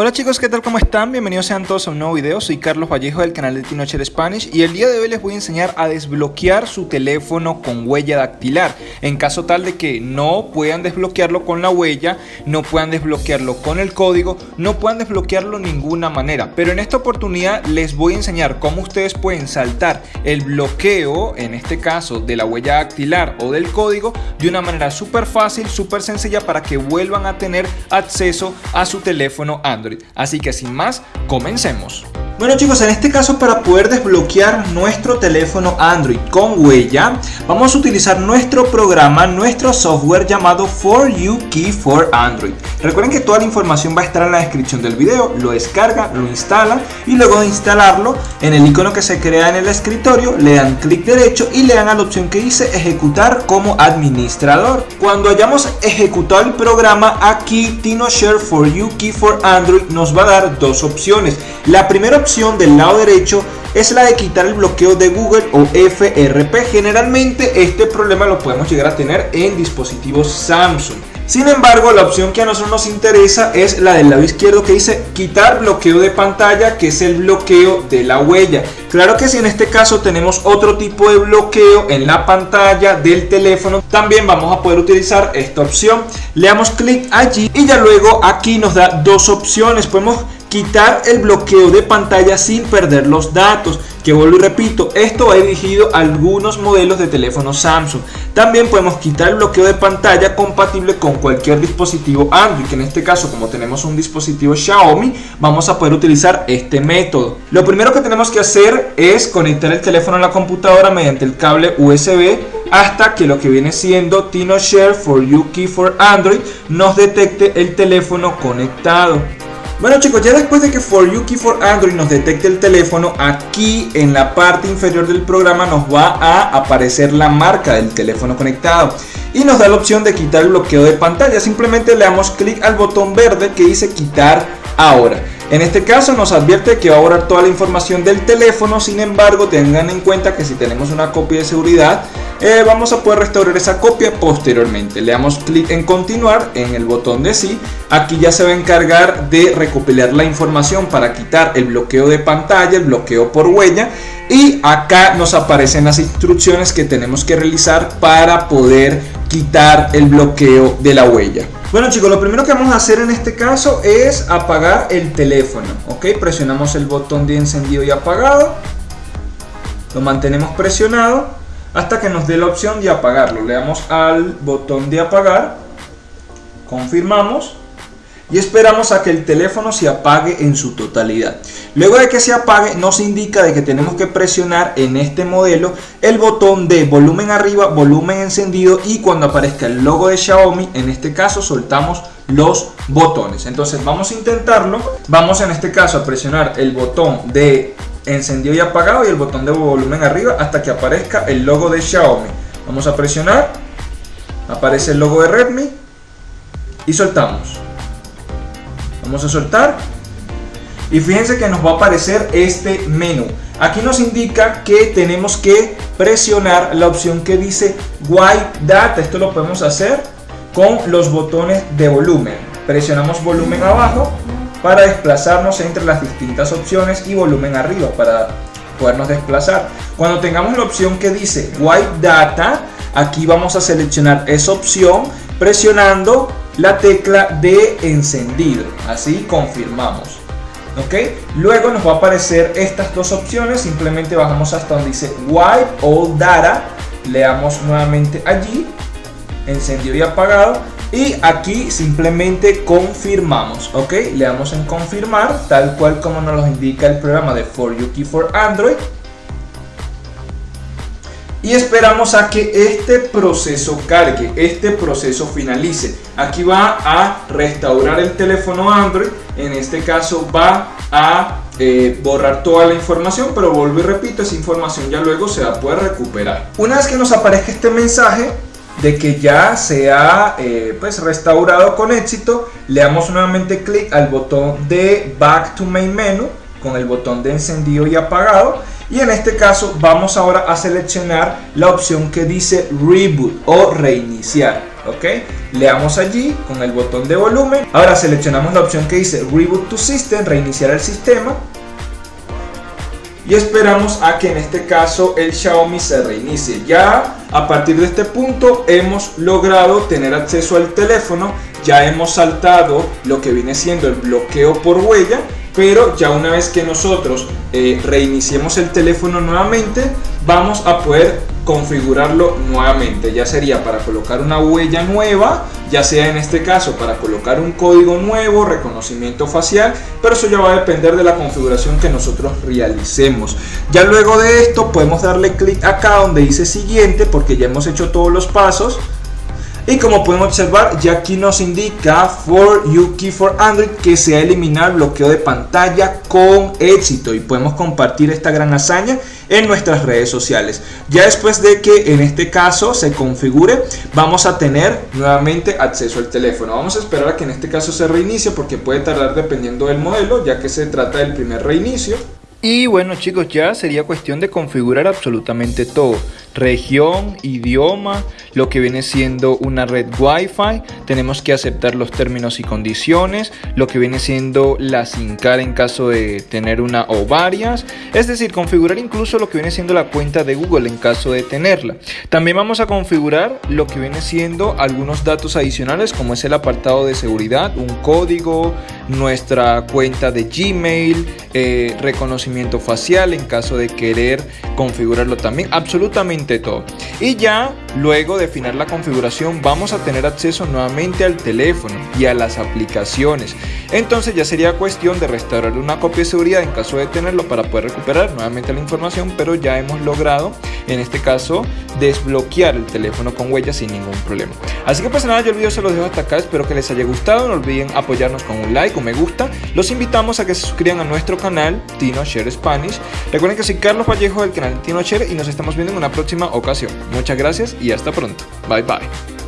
Hola chicos, ¿qué tal? ¿Cómo están? Bienvenidos sean todos a un nuevo video, soy Carlos Vallejo del canal de Tinocher Spanish y el día de hoy les voy a enseñar a desbloquear su teléfono con huella dactilar en caso tal de que no puedan desbloquearlo con la huella, no puedan desbloquearlo con el código, no puedan desbloquearlo de ninguna manera pero en esta oportunidad les voy a enseñar cómo ustedes pueden saltar el bloqueo, en este caso de la huella dactilar o del código de una manera súper fácil, súper sencilla para que vuelvan a tener acceso a su teléfono Android Así que sin más, comencemos. Bueno chicos, en este caso para poder desbloquear nuestro teléfono Android con huella, vamos a utilizar nuestro programa, nuestro software llamado For You Key for Android. Recuerden que toda la información va a estar en la descripción del video, lo descarga, lo instala y luego de instalarlo, en el icono que se crea en el escritorio, le dan clic derecho y le dan a la opción que dice ejecutar como administrador. Cuando hayamos ejecutado el programa, aquí TinoShare For You Key for Android nos va a dar dos opciones. La primera opción del lado derecho es la de quitar el bloqueo de Google o FRP. Generalmente este problema lo podemos llegar a tener en dispositivos Samsung. Sin embargo, la opción que a nosotros nos interesa es la del lado izquierdo que dice quitar bloqueo de pantalla, que es el bloqueo de la huella. Claro que si en este caso tenemos otro tipo de bloqueo en la pantalla del teléfono, también vamos a poder utilizar esta opción. Le damos clic allí y ya luego aquí nos da dos opciones. Podemos quitar el bloqueo de pantalla sin perder los datos que vuelvo y repito esto va dirigido a algunos modelos de teléfono Samsung. También podemos quitar el bloqueo de pantalla compatible con cualquier dispositivo Android que en este caso como tenemos un dispositivo Xiaomi vamos a poder utilizar este método. Lo primero que tenemos que hacer es conectar el teléfono a la computadora mediante el cable USB hasta que lo que viene siendo TinoShare for You Key for Android nos detecte el teléfono conectado bueno chicos, ya después de que For You Key for Android nos detecte el teléfono, aquí en la parte inferior del programa nos va a aparecer la marca del teléfono conectado y nos da la opción de quitar el bloqueo de pantalla. Simplemente le damos clic al botón verde que dice quitar ahora. En este caso nos advierte que va a borrar toda la información del teléfono, sin embargo tengan en cuenta que si tenemos una copia de seguridad eh, vamos a poder restaurar esa copia posteriormente. Le damos clic en continuar en el botón de sí. Aquí ya se va a encargar de recopilar la información para quitar el bloqueo de pantalla, el bloqueo por huella. Y acá nos aparecen las instrucciones que tenemos que realizar para poder quitar el bloqueo de la huella. Bueno chicos, lo primero que vamos a hacer en este caso es apagar el teléfono. Ok, presionamos el botón de encendido y apagado. Lo mantenemos presionado hasta que nos dé la opción de apagarlo. Le damos al botón de apagar, confirmamos y esperamos a que el teléfono se apague en su totalidad. Luego de que se apague nos indica de que tenemos que presionar en este modelo el botón de volumen arriba, volumen encendido y cuando aparezca el logo de Xiaomi, en este caso soltamos los botones. Entonces vamos a intentarlo, vamos en este caso a presionar el botón de encendido y apagado y el botón de volumen arriba hasta que aparezca el logo de Xiaomi. Vamos a presionar, aparece el logo de Redmi y soltamos. Vamos a soltar y fíjense que nos va a aparecer este menú. Aquí nos indica que tenemos que presionar la opción que dice White Data. Esto lo podemos hacer con los botones de volumen. Presionamos volumen abajo para desplazarnos entre las distintas opciones y volumen arriba para podernos desplazar. Cuando tengamos la opción que dice White Data, aquí vamos a seleccionar esa opción presionando la tecla de encendido. Así confirmamos. ¿Ok? Luego nos va a aparecer estas dos opciones. Simplemente bajamos hasta donde dice Wipe All Data. Le damos nuevamente allí. Encendido y apagado y aquí simplemente confirmamos ok le damos en confirmar tal cual como nos lo indica el programa de For You Key for Android y esperamos a que este proceso cargue, este proceso finalice. Aquí va a restaurar el teléfono Android, en este caso va a eh, borrar toda la información, pero vuelvo y repito, esa información ya luego se va a poder recuperar. Una vez que nos aparezca este mensaje, de que ya se ha eh, pues restaurado con éxito le damos nuevamente clic al botón de back to main menu con el botón de encendido y apagado y en este caso vamos ahora a seleccionar la opción que dice reboot o reiniciar ok le damos allí con el botón de volumen. Ahora seleccionamos la opción que dice reboot to system reiniciar el sistema. Y esperamos a que en este caso el Xiaomi se reinicie. Ya a partir de este punto hemos logrado tener acceso al teléfono, ya hemos saltado lo que viene siendo el bloqueo por huella, pero ya una vez que nosotros eh, reiniciemos el teléfono nuevamente, vamos a poder configurarlo nuevamente. Ya sería para colocar una huella nueva, ya sea en este caso para colocar un código nuevo, reconocimiento facial, pero eso ya va a depender de la configuración que nosotros realicemos. Ya luego de esto podemos darle clic acá donde dice siguiente porque ya hemos hecho todos los pasos y como podemos observar, ya aquí nos indica For You Key for Android que se ha eliminado el bloqueo de pantalla con éxito y podemos compartir esta gran hazaña en nuestras redes sociales. Ya después de que en este caso se configure, vamos a tener nuevamente acceso al teléfono. Vamos a esperar a que en este caso se reinicie porque puede tardar dependiendo del modelo, ya que se trata del primer reinicio. Y bueno chicos, ya sería cuestión de configurar absolutamente todo. Región, idioma, lo que viene siendo una red Wi-Fi. Tenemos que aceptar los términos y condiciones. Lo que viene siendo la SIM card en caso de tener una o varias. Es decir, configurar incluso lo que viene siendo la cuenta de Google en caso de tenerla. También vamos a configurar lo que viene siendo algunos datos adicionales como es el apartado de seguridad, un código, nuestra cuenta de Gmail, eh, reconocimiento facial en caso de querer configurarlo también, absolutamente todo. Y ya luego de afinar la configuración vamos a tener acceso nuevamente al teléfono y a las aplicaciones. Entonces ya sería cuestión de restaurar una copia de seguridad en caso de tenerlo para poder recuperar nuevamente la información, pero ya hemos logrado en este caso desbloquear el teléfono con huellas sin ningún problema. Así que pues nada, yo el video se los dejo hasta acá, espero que les haya gustado, no olviden apoyarnos con un like, un me gusta, los invitamos a que se suscriban a nuestro canal Tino Share Spanish, recuerden que soy Carlos Vallejo del canal Tino Share y nos estamos viendo en una próxima ocasión. Muchas gracias y hasta pronto, bye bye.